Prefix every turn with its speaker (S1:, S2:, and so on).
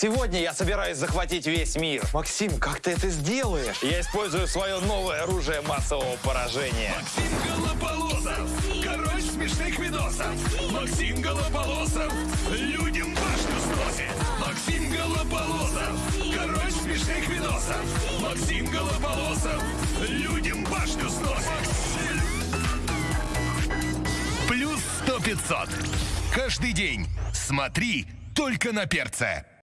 S1: Сегодня я собираюсь захватить весь мир. Максим, как ты это сделаешь? Я использую свое новое оружие массового поражения.
S2: Максим Голополосов, король смешных видосов. Максим Голополосов, людям башню сносит. Максим Голополосов, король смешных видосов. Максим Голополосов, людям башню сносит. Плюс сто пятьсот. Каждый день смотри только на перце.